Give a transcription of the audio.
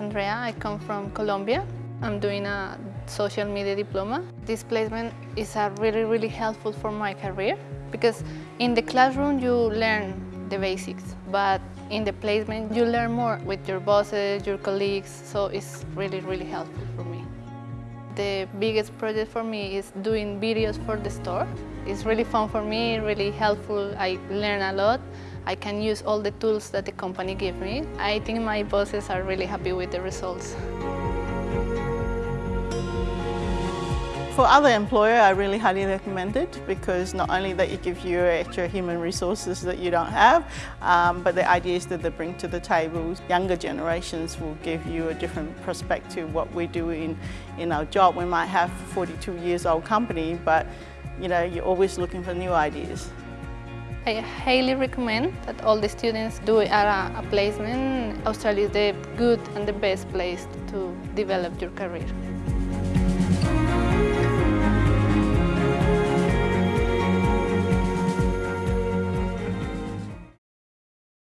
Andrea. I come from Colombia. I'm doing a social media diploma. This placement is really, really helpful for my career because in the classroom you learn the basics, but in the placement you learn more with your bosses, your colleagues, so it's really, really helpful for me. The biggest project for me is doing videos for the store. It's really fun for me, really helpful. I learn a lot. I can use all the tools that the company gives me. I think my bosses are really happy with the results. For other employer, I really highly recommend it because not only that it gives you extra human resources that you don't have, um, but the ideas that they bring to the table. Younger generations will give you a different perspective what we do in, in our job. We might have 42 years old company, but you know, you're always looking for new ideas. I highly recommend that all the students do a, a placement. Australia is the good and the best place to develop your career.